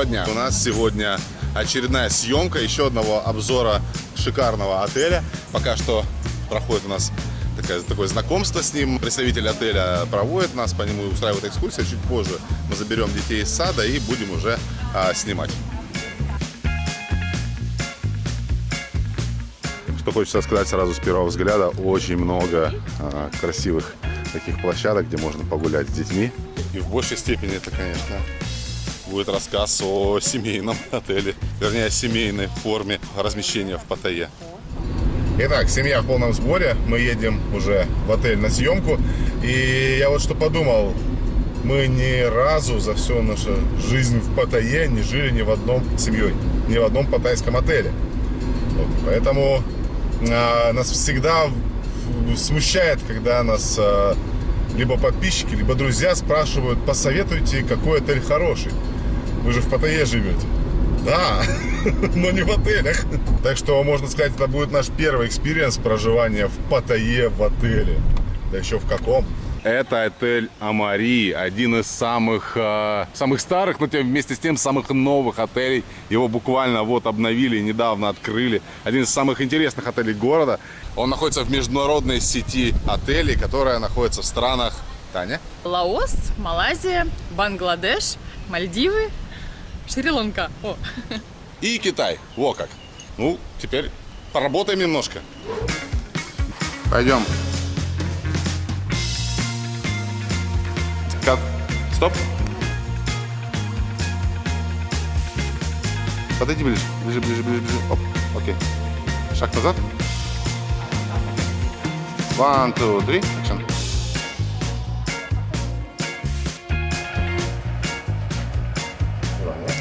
Доброго дня! У нас сегодня очередная съемка еще одного обзора шикарного отеля. Пока что проходит у нас такое, такое знакомство с ним. Представитель отеля проводит нас, по нему устраивает экскурсию. Чуть позже мы заберем детей из сада и будем уже а, снимать. Что хочется сказать сразу с первого взгляда, очень много а, красивых таких площадок, где можно погулять с детьми. И в большей степени это, конечно, будет рассказ о семейном отеле, вернее, о семейной форме размещения в Паттайе. Итак, семья в полном сборе, мы едем уже в отель на съемку, и я вот что подумал, мы ни разу за всю нашу жизнь в Паттайе не жили ни в одном семьей, ни в одном паттайском отеле. Вот, поэтому а, нас всегда смущает, когда нас а, либо подписчики, либо друзья спрашивают, посоветуйте, какой отель хороший. Вы же в Паттайе живете. Да, но не в отелях. Так что, можно сказать, это будет наш первый experience проживания в Паттайе в отеле. Да еще в каком? Это отель Амари, один из самых, э, самых старых, но тем, вместе с тем самых новых отелей. Его буквально вот обновили, недавно открыли. Один из самых интересных отелей города. Он находится в международной сети отелей, которая находится в странах... Таня? Лаос, Малайзия, Бангладеш, Мальдивы, Шри-Ланка. И Китай. Во как. Ну, теперь поработаем немножко. Пойдем. Кат. Стоп. Подойди ближе. Ближе, ближе, ближе, ближе. Оп. Окей. Шаг назад. One, two, three. Action.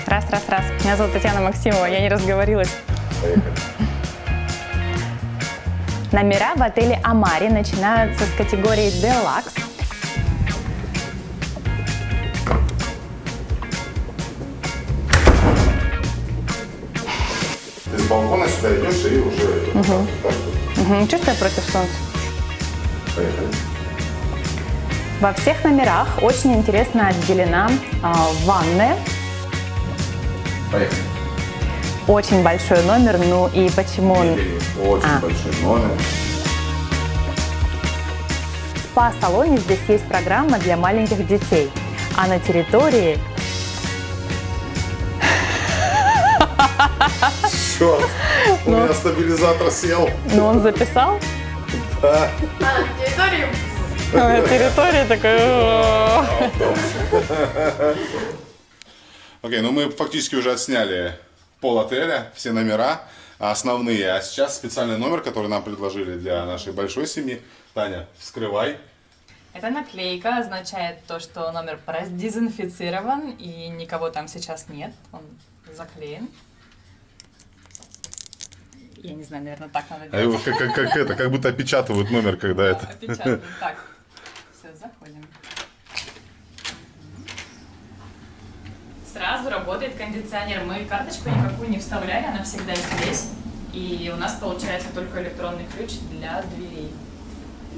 Раз, раз, раз. Меня зовут Татьяна Максимова, я не разговорилась. Поехали. Номера в отеле Амари начинаются с категории Deluxe. Ты с балкона сюда идешь и уже... Угу. Угу. Чего что я против солнца? Поехали. Во всех номерах очень интересно отделена а, ванная. Поехали. Очень большой номер, ну и почему он... Очень А. большой номер. В спа-салоне здесь есть программа для маленьких детей, а на территории Черт, у Ну. меня стабилизатор сел. Ну, он записал. Да. На территории такой... Окей, ну мы фактически уже отсняли пол отеля, все номера основные. А сейчас специальный номер, который нам предложили для нашей большой семьи. Таня, вскрывай. Эта наклейка означает то, что номер продезинфицирован и никого там сейчас нет. Он заклеен. Я не знаю, наверное, так надо А его делать. как, как, как это, как будто опечатывают номер, когда это. Опечатан. Так, все, заходим. Сразу работает кондиционер. Мы карточку никакую не вставляли, она всегда здесь. И у нас получается только электронный ключ для дверей.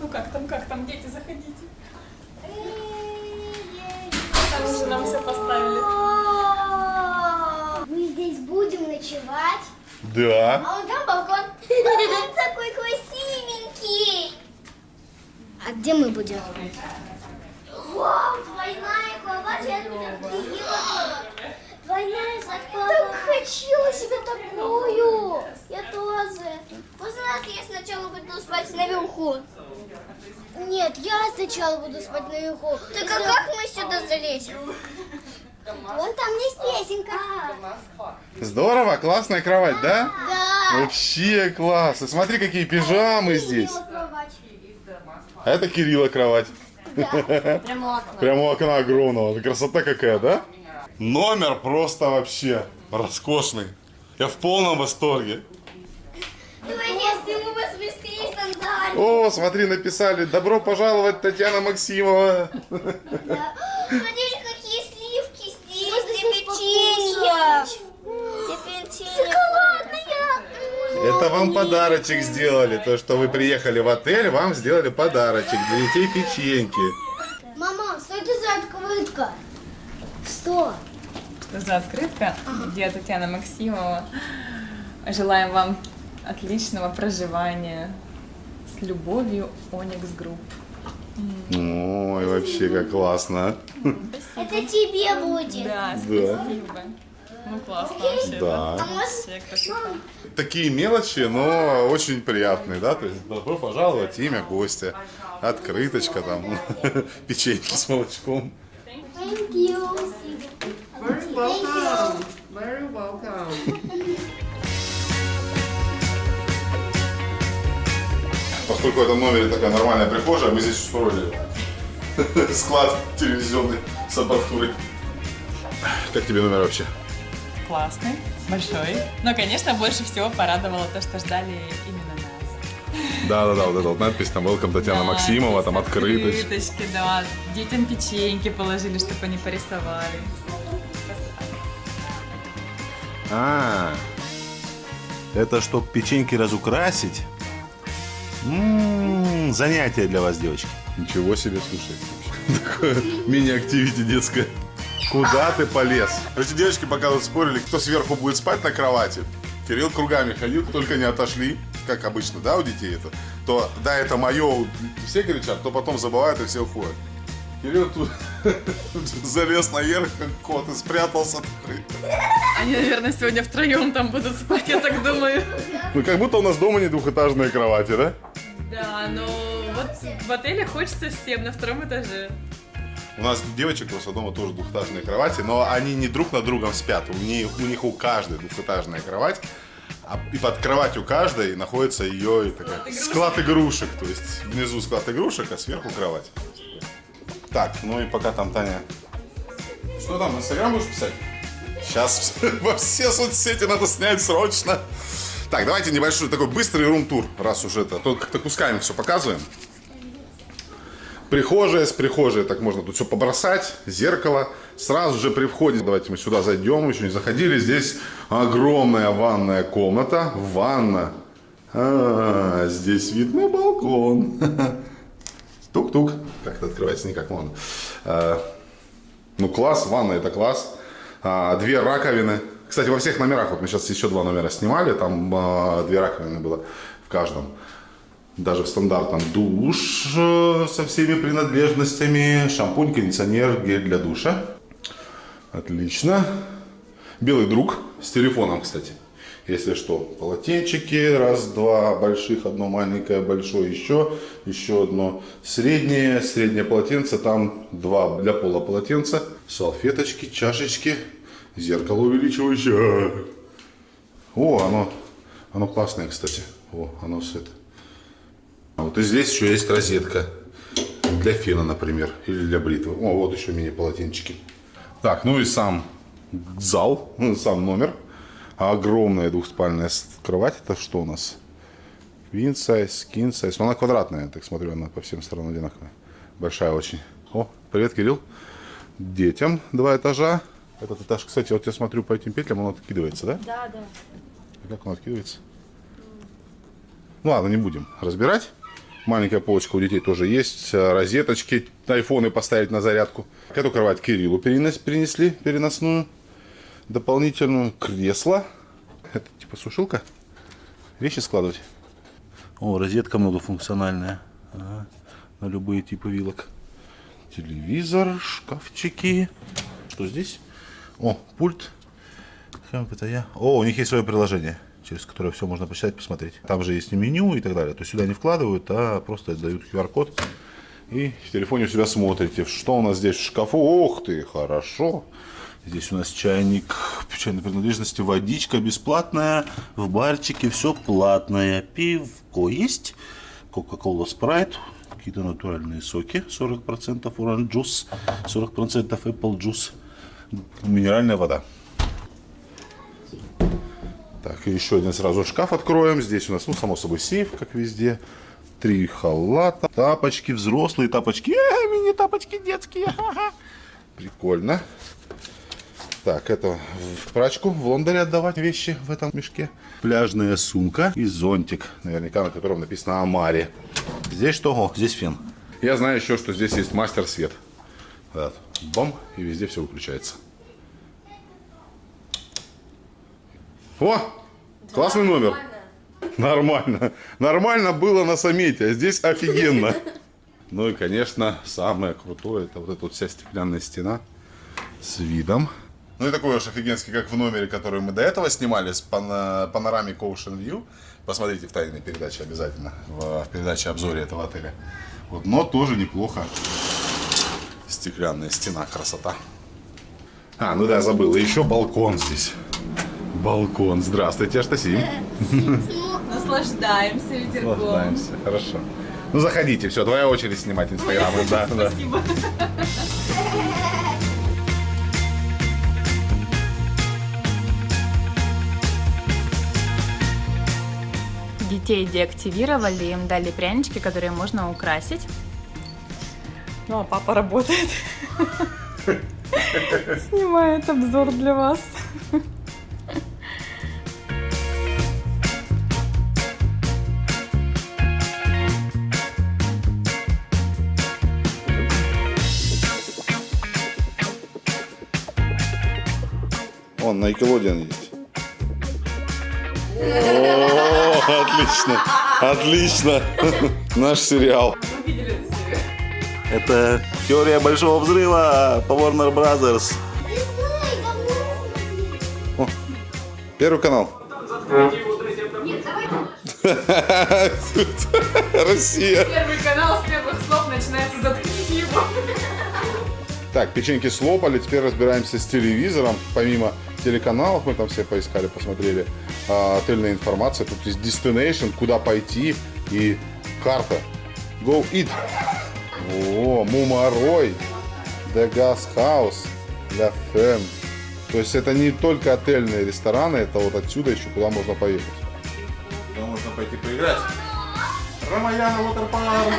Ну как там, как там, дети, заходите. Там уже нам все поставили. Мы здесь будем ночевать. Да. А он там балкон. Он такой красивенький. А где мы будем? Вау, двойная кровать. Я закладка. Так хочу себе такую. Я тоже. Можно я сначала буду спать наверху? Нет, я сначала буду спать наверху. Так а как мы сюда залезем? Вон там есть лесенка. Здорово, классная кровать, да? Да. Вообще классно. Смотри, какие пижамы здесь. А это Кирилла кровать. Окно. Прямо у окна огромного. Красота какая, да? Номер просто вообще роскошный. Я в полном восторге. О, смотри, написали «Добро пожаловать, Татьяна Максимова». Смотрите, какие сливки печенья. Шоколадная. Это вам подарочек сделали. То, что вы приехали в отель, вам сделали подарочек для детей печеньки. Мама, что это за открытка? Что? За открытка? Где Татьяна Максимова. Желаем вам отличного проживания. С любовью, Оникс Групп. Ой, вообще как классно. Это тебе будет. Да, спасибо. Ну классно вообще. Да. Вообще красота. Такие мелочи, но очень приятные, да? То есть добро пожаловать, имя гостя, открыточка там, печеньки с молочком. Thank you. Welcome. Very welcome. Поскольку в этом номере такая нормальная прихожая, мы здесь устроили склад телевизионной с аппаратурой. Как тебе номер вообще? Классный, большой. Но, конечно, больше всего порадовало то, что ждали именно нас. Да-да-да, вот эта вот надпись там Welcome Татьяна Да, Максимова, там открыточка. Открыточки, да. Детям печеньки положили, чтобы они порисовали. А, это чтоб печеньки разукрасить? М, занятие для вас, девочки. Ничего себе, слушай. Такое мини-активити детское. Куда ты полез? Эти девочки пока тут спорили, кто сверху будет спать на кровати. Кирилл кругами ходил, только не отошли, как обычно, да, у детей это. То, да, это мое, все кричат, то потом забывают и все уходят. Кирилл тут залез наверх, как кот, и спрятался. Они, наверное, сегодня втроем там будут спать, я так думаю. Ну, как будто у нас дома не двухэтажные кровати, да? Да, но вот в отеле хочется всем на втором этаже. У нас девочек в основном тоже двухэтажные кровати, но они не друг над другом спят. У них у, них у каждой двухэтажная кровать, а и под кроватью каждой находится ее такая, игрушек. склад игрушек. То есть внизу склад игрушек, а сверху кровать. Так, ну и пока там Таня... Что там, в Инстаграм будешь писать? Сейчас во все соцсети надо снять срочно. Так, давайте небольшой такой быстрый рум-тур, раз уже это. Тут как-то кусками все показываем. Прихожая с прихожей, так можно тут все побросать, зеркало. Сразу же при входе, давайте мы сюда зайдем, еще не заходили. Здесь огромная ванная комната, ванна. А, здесь вид на балкон. Тук-тук. Как это открывается, никак можно. А, ну класс, ванна это класс. А, две раковины. Кстати, во всех номерах, вот мы сейчас еще два номера снимали, там а, две раковины было в каждом. Даже в стандартном душ э, со всеми принадлежностями, шампунь, кондиционер, гель для душа. Отлично. Белый друг с телефоном, кстати. Если что, полотенчики, раз, два больших, одно маленькое, большое, еще, еще одно среднее, среднее полотенце, там два для пола полотенца, салфеточки, чашечки, зеркало увеличивающее. О, оно, оно классное, кстати. О, оно с это. А вот и здесь еще есть розетка для фена, например, или для бритвы. О, вот еще мини-полотенчики. Так, ну и сам зал, сам номер. Огромная двухспальная кровать. Это что у нас? Queen size, king size. Но она квадратная, так смотрю, она по всем сторонам одинаковая. Большая очень. О, привет, Кирилл. Детям два этажа. Этот этаж, кстати, вот я смотрю по этим петлям, он откидывается, да? Да, да. Как он откидывается? Ну ладно, не будем разбирать. Маленькая полочка у детей тоже есть. э, Розеточки, айфоны поставить на зарядку. Эту кровать Кириллу перенес- перенесли, переносную. Дополнительную кресло. Это типа сушилка. Вещи складывать. О, розетка многофункциональная. Ага, На любые типы вилок. Телевизор, шкафчики. Что здесь? О, пульт. Как это я? О, у них есть свое приложение, через которое все можно почитать, посмотреть. Там же есть меню и так далее. То есть сюда не вкладывают, а просто дают QR-код. И в телефоне у себя смотрите, что у нас здесь в шкафу. Ох ты, хорошо. Здесь у нас чайник, чайной принадлежности, водичка бесплатная. В барчике все платное. Пивко есть. Кока-кола спрайт. Какие-то натуральные соки. 40% orange juice, 40% apple juice. Минеральная вода. Так, и еще один сразу шкаф откроем. Здесь у нас, ну, само собой, сейф, как везде. Три халата, тапочки, взрослые тапочки. Э, мини-тапочки детские. Прикольно. Так, это в прачку в Лондоне отдавать вещи в этом мешке. Пляжная сумка и зонтик, наверняка на котором написано Амари. Здесь что? О, здесь фен. Я знаю еще, что здесь есть мастер свет. Вот. Бом, и везде все выключается. О, классный номер. Нормально. Нормально было на саммите, а здесь офигенно. Ну и, конечно, самое крутое, это вот эта вот вся стеклянная стена с видом. Ну и такой уж офигенский, как в номере, который мы до этого снимали, с пана панорамик Ocean View. Посмотрите в тайной передаче обязательно, в, в передаче обзоре этого отеля. Вот, но тоже неплохо. Стеклянная стена, красота. А, ну да, забыл. И еще балкон здесь. Балкон. Здравствуйте, Аштасим. Наслаждаемся ветерком. Наслаждаемся. Хорошо. Ну заходите, все, твоя очередь снимать инстаграмы. Да, да. Спасибо. Детей деактивировали, им дали прянички, которые можно украсить. Ну, а папа работает. Снимает обзор для вас. Он на Nickelodeon есть. Отлично, отлично. Наш сериал. Это теория большого взрыва по Warner Brothers. Первый канал. Россия. Первый канал с первых слов начинается «Заткните его». Так, печеньки слопали, теперь разбираемся с телевизором. Помимо телеканалов мы там все поискали, посмотрели. а, отельная информация. Тут есть destination, куда пойти и карта. Go eat. О, Мумарой, The Gas House, La Femme. То есть это не только отельные рестораны, это вот отсюда еще куда можно поехать. Куда можно пойти поиграть. Рамаяна Waterpark.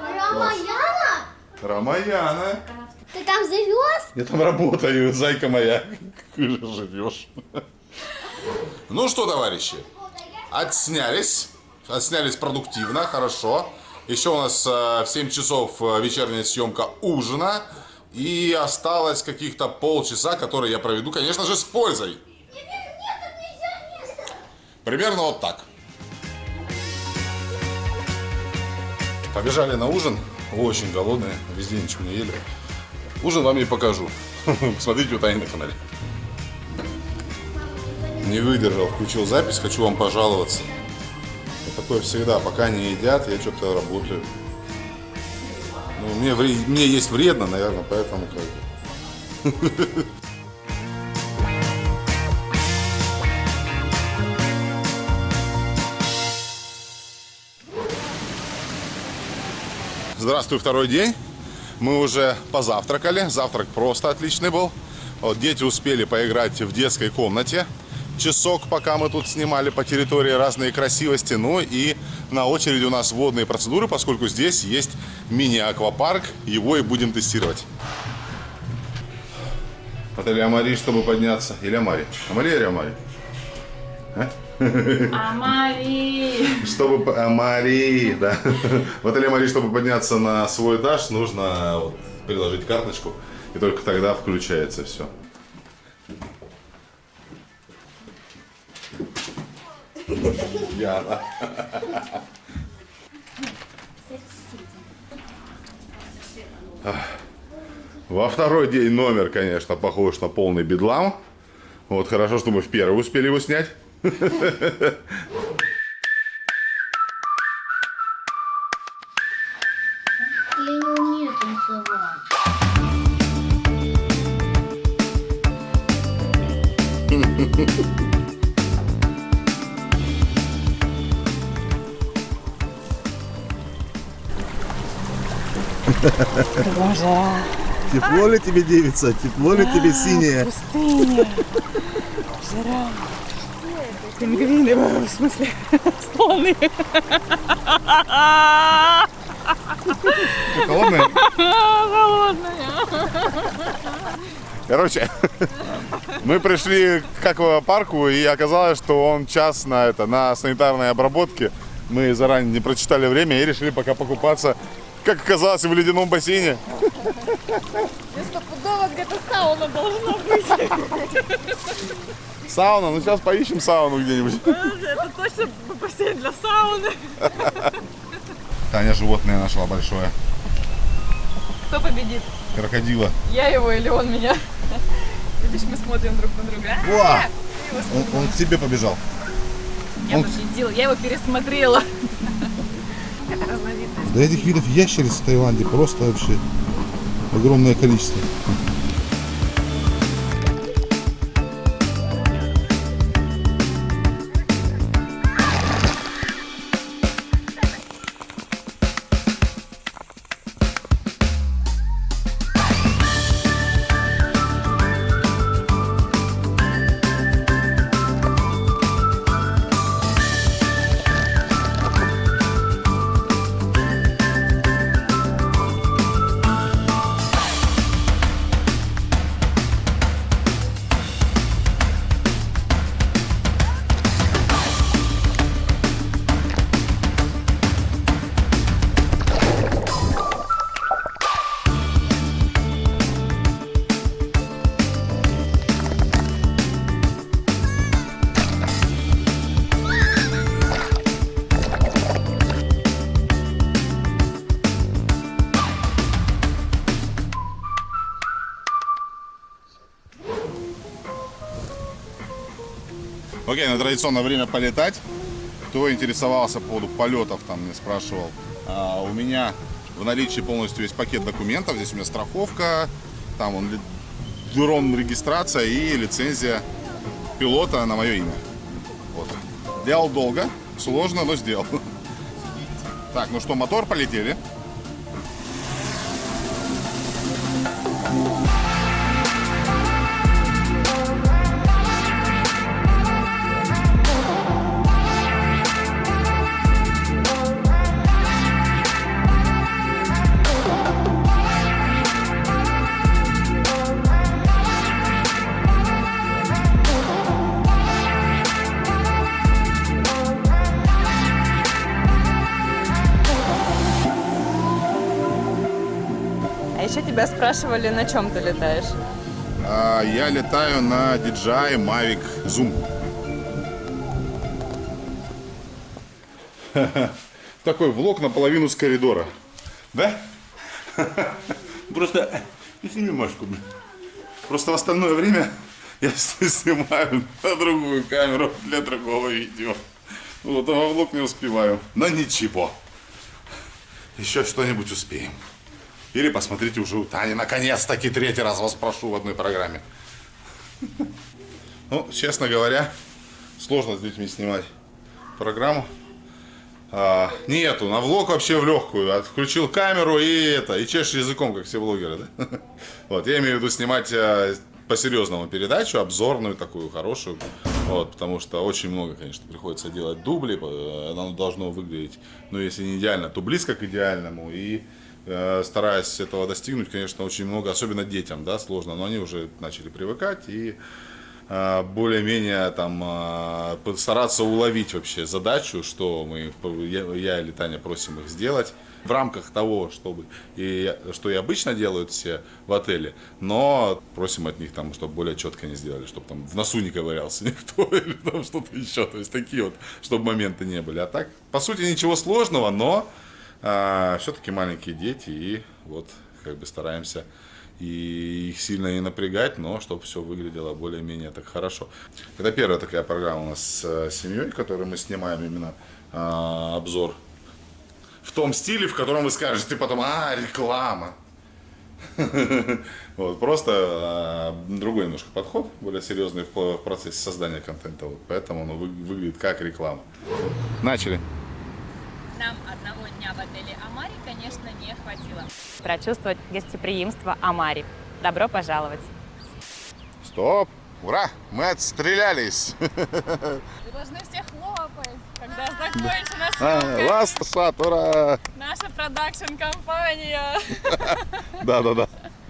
Рамаяна? Рамаяна. Ты там завез? Я там работаю, зайка моя. Как же живешь. Ну что, товарищи, отснялись. Отснялись продуктивно, хорошо. Еще у нас э, в 7 часов э, вечерняя съемка ужина. И осталось каких-то полчаса, которые я проведу, конечно же, с пользой. Примерно вот так. Побежали на ужин. Очень голодные, везде ничего не ели. Ужин вам не покажу. Смотрите у Тани на канале. Не выдержал, включил запись, хочу вам пожаловаться. Вот такое всегда, пока не едят, я что-то работаю. Ну, мне, мне есть вредно, наверное, поэтому как бы. Здравствуй, второй день. Мы уже позавтракали. Завтрак просто отличный был. Вот дети успели поиграть в детской комнате. Часок, пока мы тут снимали по территории разные красивости. Ну и на очереди у нас водные процедуры, поскольку здесь есть мини-аквапарк. Его и будем тестировать. Отель Амари, чтобы подняться. Или Амари? Амали или Амари? Амари! Чтобы... Амари, да. В отеле Амари, чтобы подняться на свой этаж, нужно вот приложить карточку. И только тогда включается все. Яна. Во второй день номер, конечно, похож на полный бедлам. Вот хорошо, что мы в первый успели его снять. Я не умею танцевать. Тепло ли тебе, девица? Тепло ли тебе синее? Пустыня. Жара. Пингвины, в смысле, слоны. Холодное? Холодная. Короче, мы пришли к аквапарку, и оказалось, что он час на, это, на санитарной обработке. Мы заранее не прочитали время и решили пока покупаться, как оказалось, в ледяном бассейне. Стопудово где-то сауна должна быть. Сауна, ну сейчас поищем сауну где-нибудь. Это точно бассейн для сауны. Таня животное нашла большое. Кто победит? Крокодила. Я его или он меня? Видишь, мы смотрим друг на друга. Уа! Он, он к тебе побежал. Я он- победила, я его пересмотрела. Это разновидность. Да этих видов ящериц в Таиланде просто вообще огромное количество. Окей, на традиционное время полетать. Кто интересовался по поводу полетов, там мне спрашивал. А, у меня в наличии полностью весь пакет документов. Здесь у меня страховка, там он дрон регистрация и лицензия пилота на мое имя. Вот. Делал долго, сложно, но сделал. Так, ну что, мотор, полетели. Тебя спрашивали, на чем ты летаешь? А, я летаю на DJI Mavic Zoom. Такой влог наполовину с коридора. Да? Просто ну, сними блин. Просто в остальное время я снимаю на другую камеру для другого видео. Вот, а влог не успеваю. Но ничего. Еще что-нибудь успеем. Или посмотрите уже у Тани. Наконец-таки третий раз вас прошу в одной программе. Ну, честно говоря, сложно с детьми снимать программу. А, нету, на влог вообще в легкую. Отключил камеру и это, и чешешь языком, как все блогеры, да? Вот, я имею в виду снимать а, по-серьезному передачу, обзорную такую, хорошую. Вот, потому что очень много, конечно, приходится делать дубли. э, Оно должно выглядеть, ну, если не идеально, то близко к идеальному. И э, стараясь этого достигнуть, конечно, очень много, особенно детям, да, сложно, но они уже начали привыкать и э, более-менее там э, постараться уловить вообще задачу, что мы, я, я или Таня просим их сделать в рамках того, чтобы и что и обычно делают все в отеле, но просим от них там, чтобы более четко они сделали, чтобы там в носу не ковырялся никто или там что-то еще, то есть такие вот, чтобы моменты не были. А так, по сути, ничего сложного, но все-таки маленькие дети и вот как бы стараемся и их сильно не напрягать, но чтобы все выглядело более-менее так хорошо. Это первая такая программа у нас с э, семьей, которую мы снимаем именно а, обзор в том стиле, в котором вы скажете потом, а, реклама. Вот, просто а, другой немножко подход, более серьезный в процессе создания контента, поэтому вы- выглядит как реклама. Начали. Нам одного дня в отеле Амари, конечно, не хватило. Прочувствовать гостеприимство Амари. Добро пожаловать. Стоп! Ура! Мы отстрелялись! Вы должны все хлопать, когда закончена А, съемка. Last shot, ура! Наша продакшн-компания. Да-да-да.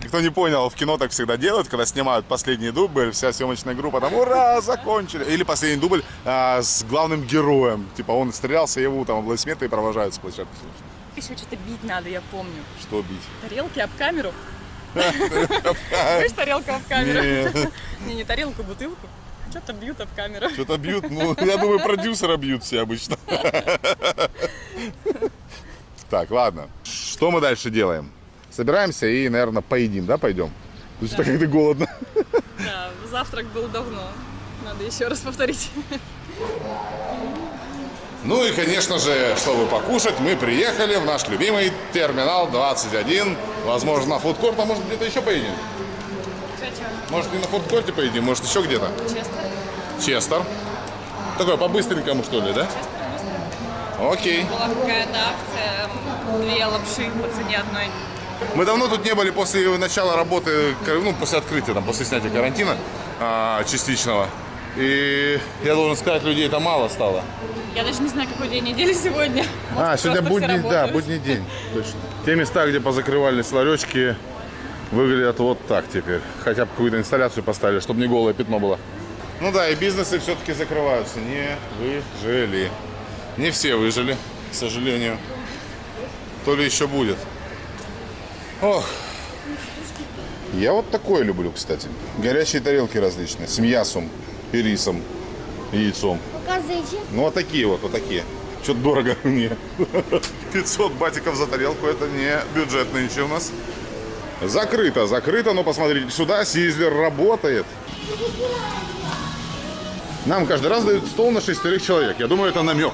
Кто не понял, в кино так всегда делают, когда снимают последний дубль, вся съемочная группа там «Ура! Закончили!» Или последний дубль а, с главным героем. Типа он стрелялся, его там аплодисменты и провожают с площадки. Еще что-то бить надо, я помню. Что бить? Тарелки об камеру. Знаешь, тарелка об камеру? Не. Не, тарелку, бутылку. Что-то бьют об камеру. Что-то бьют, ну, я думаю, продюсера бьют все обычно. Так, ладно. Что мы дальше делаем? Собираемся и, наверное, поедим, да, пойдем? То есть, так как ты голодно. Да, завтрак был давно. Надо еще раз повторить. Ну и, конечно же, чтобы покушать, мы приехали в наш любимый терминал 21. Возможно, на фудкорт, а может где-то еще поедем? Может и на фудкорте поедем, может еще где-то? Честно? Честер. Такой по-быстренькому, что ли, да? Окей. Была какая-то акция, две лапши по цене одной. Мы давно тут не были после начала работы, ну, после открытия, там, после снятия карантина а, частичного. И я должен сказать, людей это мало стало. Я даже не знаю, какой день недели сегодня. А, Может, сегодня просто все будний, да, будний день. Точно. Те места, где позакрывались ларечки, выглядят вот так теперь. Хотя бы какую-то инсталляцию поставили, чтобы не голое пятно было. Ну да, и бизнесы все-таки закрываются. Не выжили. Не все выжили, к сожалению. То ли еще будет. Ох. Я вот такое люблю, кстати. Горячие тарелки различные. С мясом и рисом, и яйцом. Показывайте. Ну, вот такие вот, вот такие. Что-то дорого мне. 500 батиков за тарелку, это не бюджет нынче у нас. Закрыто, закрыто, но посмотрите сюда, Сизлер работает. Нам каждый раз дают стол на шестерых человек. Я думаю, это намек.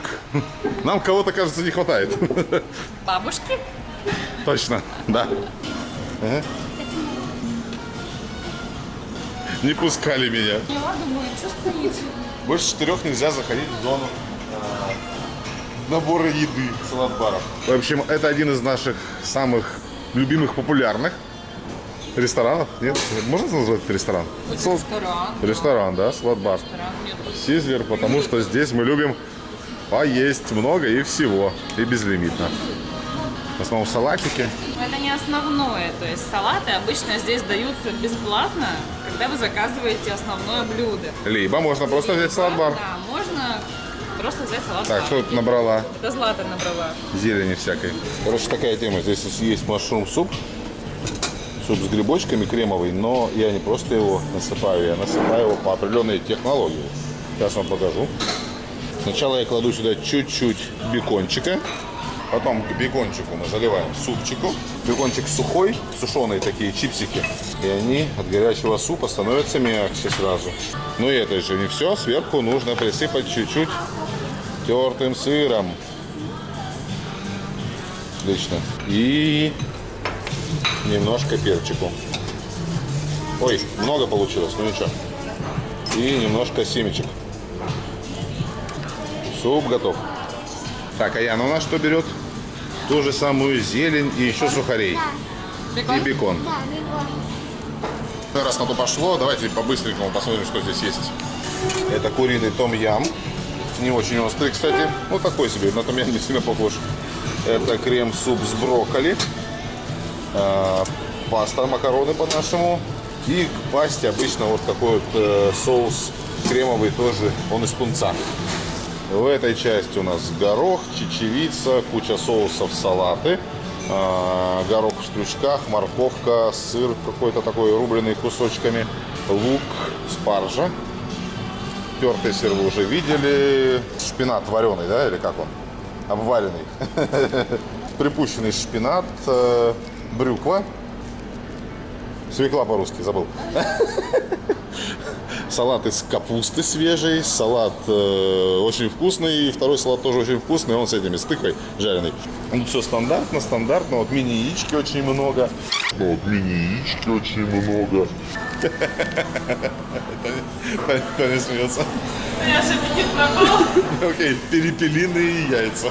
Нам кого-то, кажется, не хватает. Бабушки? Точно, да. Ага. Не пускали меня. Я думаю, что стоит? Больше четырех нельзя заходить в зону а, набора еды салат-баров. В общем, это один из наших самых любимых, популярных ресторанов. Нет? Можно назвать это ресторан? Сол- Ресторан. Ресторан, да, салат-бар. Сизлер, потому что здесь мы любим поесть много и всего, и безлимитно. В основном салатики. Это не основное. То есть салаты обычно здесь даются бесплатно, когда вы заказываете основное блюдо. Либо можно просто взять салат-бар. Да, можно просто взять салат. Так, что тут набрала? Это Злата набрала. зелени всякой. Короче, такая тема. Здесь есть машрум суп. Суп с грибочками кремовый, но я не просто его насыпаю, я насыпаю его по определенной технологии. Сейчас вам покажу. Сначала я кладу сюда чуть-чуть бекончика. Потом к бекончику мы заливаем супчику. Бекончик сухой, сушеные такие чипсики. И они от горячего супа становятся мягче сразу. Но и это же не все. Сверху нужно присыпать чуть-чуть тертым сыром. Отлично. И немножко перчику. Ой, много получилось, ну ничего. И немножко семечек. Суп готов. Так, а Яна у нас что берет? Ту же самую зелень и еще сухарей. И бекон. Да, бегом. Ну, Раз на то пошло, давайте по-быстренькому посмотрим, что здесь есть. Это куриный том-ям. Не очень острый, кстати. Ну, такой себе, на том-ям не сильно похож. Это крем-суп с брокколи. А, паста, макароны по-нашему. И к пасте обычно вот такой вот э, соус кремовый тоже, он из тунца. В этой части у нас горох, чечевица, куча соусов, салаты, а, горох в стручках, морковка, сыр какой-то такой рубленый кусочками, лук, спаржа. Тертый сыр вы уже видели. Шпинат вареный, да, или как он? Обваренный. Припущенный шпинат, э, брюква. Свекла по-русски, забыл. Салат из капусты свежий, салат э, очень вкусный, и второй салат тоже очень вкусный, он с этими, с тыквой жареный. Ну, все стандартно, стандартно, вот мини-яички очень много. Вот мини-яички очень много. Таня смеется. Я же аппетит пропал. Окей, перепелиные яйца.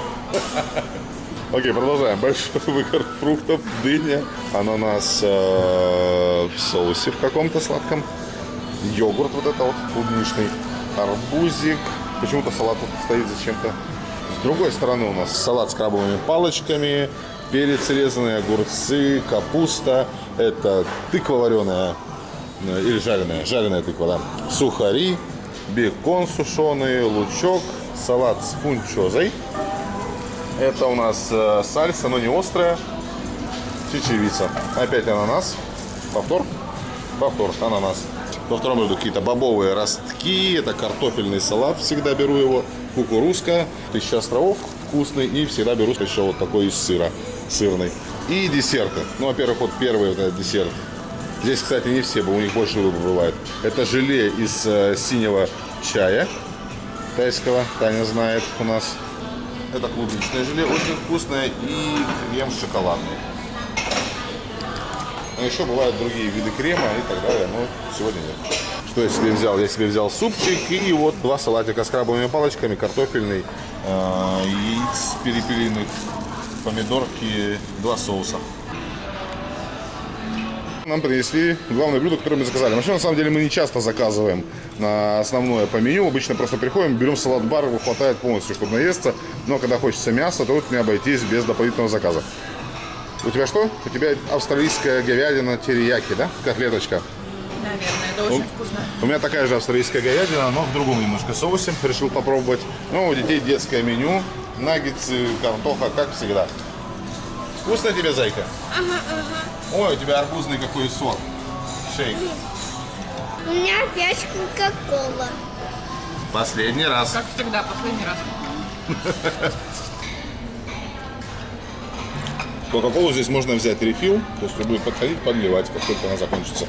Окей, продолжаем. Большой выбор фруктов, дыня, ананас э, в соусе в каком-то сладком, йогурт вот это вот клубничный, арбузик. Почему-то салат тут стоит зачем-то. С другой стороны у нас салат с крабовыми палочками, перец резанный, огурцы, капуста. Это тыква вареная э, или жареная, жареная тыква, да. Сухари, бекон сушеный, лучок, салат с фунчозой. Это у нас э, сальса, но не острая. Чечевица. Опять ананас. Повтор. Повтор. Ананас. Во втором блюде какие-то бобовые ростки, это картофельный салат, всегда беру его, кукурузка, тысяча островов вкусный, и всегда беру еще вот такой из сыра, сырный. И десерты. Ну, во-первых, вот первый вот этот десерт. Здесь, кстати, не все, у них больше выбор бывает. Это желе из э, синего чая тайского, Таня знает у нас. Это клубничное желе, очень вкусное, и крем шоколадный. Но еще бывают другие виды крема и так далее, но сегодня нет. Что я себе взял? Я себе взял супчик и вот два салатика с крабовыми палочками, картофельный, э, яиц перепелиных, помидорки, два соуса. Нам принесли главное блюдо, которое мы заказали. Вообще, на самом деле, мы не часто заказываем на основное по меню. Обычно просто приходим, берем салат-бар, его хватает полностью, чтобы наесться. Но когда хочется мяса, то вот не обойтись без дополнительного заказа. У тебя что? У тебя австралийская говядина терияки, да? Котлеточка. Наверное, это очень Ну, вкусно. У меня такая же австралийская говядина, но в другом немножко соусе. Решил попробовать. Ну, у детей детское меню. Наггетсы, картоха, как всегда. Вкусно тебе, зайка? Ага, ага. Ой, у тебя арбузный какой сок. Шейк. У меня опять кока-кола. Последний раз. Как всегда, последний раз. Кока-колу здесь можно взять рефил, то есть будет подходить, подливать, как только она закончится.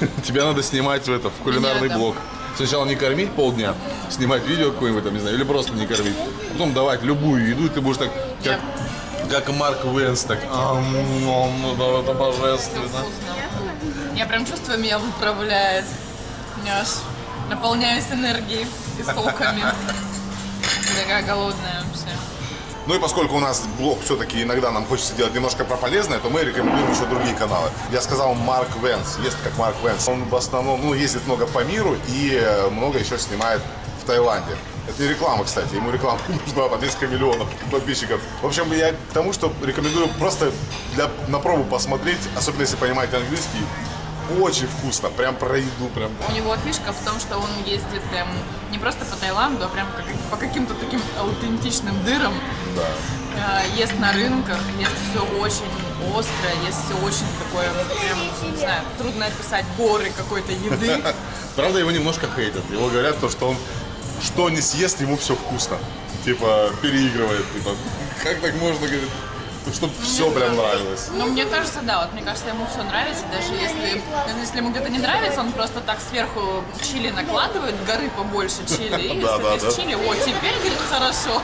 Тебя надо снимать в это, в кулинарный блог. Сначала не кормить полдня, снимать видео какое-нибудь, там, не знаю, или просто не кормить. Потом давать любую еду, и ты будешь так, как, как Марк Венс, так, «Ам, ам, да, это божественно. Я прям чувствую, меня выправляет. Я аж наполняюсь энергией и соками. Такая голодная вообще. Ну и поскольку у нас блог все-таки иногда нам хочется делать немножко про полезное, то мы рекомендуем еще другие каналы. Я сказал Марк Венс, есть как Марк Венс. Он в основном ну, ездит много по миру и э, много еще снимает в Таиланде. Это не реклама, кстати, ему реклама нужна по несколько миллионов подписчиков. В общем, я к тому, что рекомендую просто для, на пробу посмотреть, особенно если понимаете английский. Очень вкусно, прям про еду, прям. У него фишка в том, что он ездит прям не просто по Таиланду, а прям как- по каким-то таким аутентичным дырам. Да. Э, Ест на рынках, ест все очень острое, ест все очень такое, прям, не знаю, трудно описать горы какой-то еды. Правда, его немножко хейтят. Его говорят, то, что он что не съест, ему все вкусно. Типа, переигрывает. Типа, как так можно, говорит, чтобы все прям нравилось. Ну, мне кажется, да, вот мне кажется, ему все нравится, даже если, даже если ему где-то не нравится, он просто так сверху чили накладывает, горы побольше чили, и Да, да, да. чили, о, теперь, говорит, хорошо.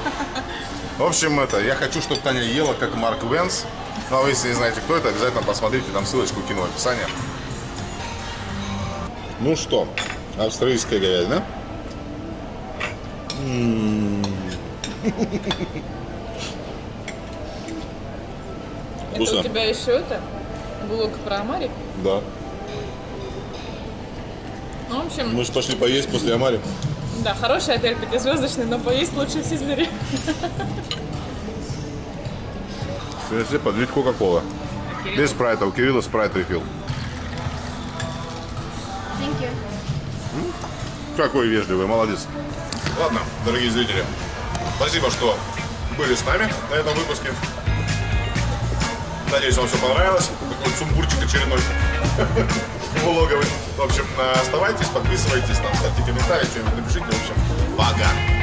В общем, это, я хочу, чтобы Таня ела, как Марк Венс. Ну, а вы, если не знаете, кто это, обязательно посмотрите, там ссылочку кину в описании. Ну что, австралийская говядина. М. Это Вкусно? у тебя еще это, блок про Амари? Да. Ну, в общем, Мы же пошли поесть после Амари. да, хороший отель пятизвездочный, но поесть лучше в Сизлере. Если подлить Кока-Кола. Без спрайта, у Кирилла спрайт рефил. Thank you. Какой вежливый, молодец. Ладно, дорогие зрители, спасибо, что были с нами на этом выпуске. Надеюсь, вам все понравилось. Такой сумбурчик очередной влоговый. В общем, оставайтесь, подписывайтесь, там, ставьте комментарии, что-нибудь напишите. В общем, пока.